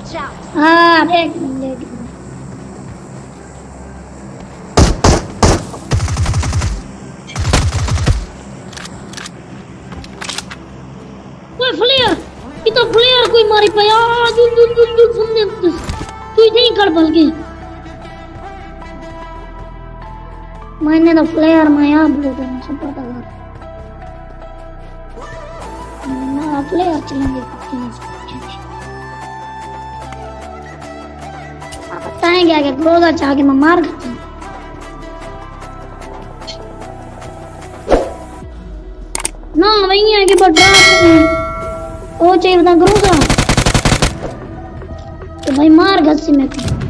Watch out! हाँ देख देख ओए फ्लेयर ये तो फ्लेयर कोई मारी पाया दुन दुन दुन दुन सुनने तू इधर ही कर बल के मैंने तो फ्लेयर माया ब्लू तो सब पता कर ना फ्लेयर चलेंगे बताएँगे आगे चाह के मैं मार देती हूँ ना वही कि बड़ा वो चाहिए बता करूँगा तो भाई मार घसी मेरे को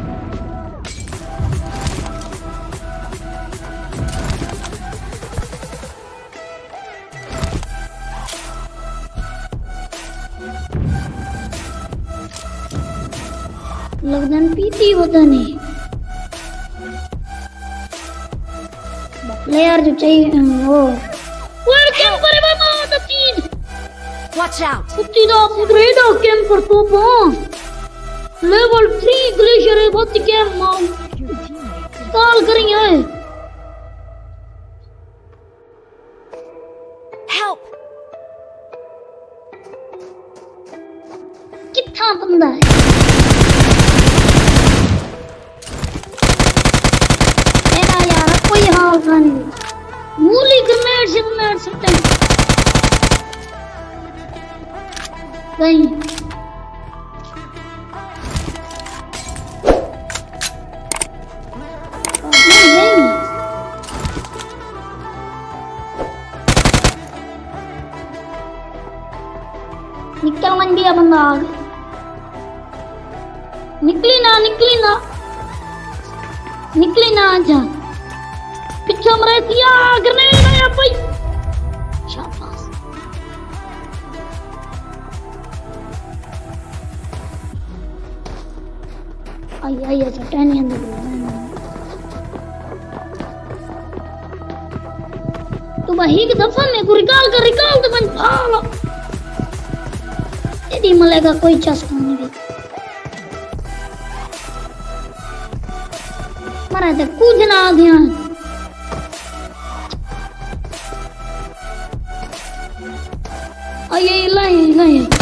लगदन पीती होता नहीं प्लेयर जो चाहिए वो। वेलकम पर मामा द तीन। Watch out! कुत्ती दा अपग्रेड हो कैम पर तो पा लेवल 3 ग्लेशियर है बहुत के माँ काल करेंगे Help! कितना बंदा है तेरा यार हाल नहीं। मूली ग्रेनेड से हैं। नहीं। निकल मन बंदा निकली ना निकली ना। निकली ना आजा पीछे मरे दिया ग्रेनेड आया भाई शाबाश। आई तू के दफन में को रिकॉल कर, रिकॉल तो मलेगा कोई नहीं भी ते कुछ ना ध्यान। आई आई लाई लाई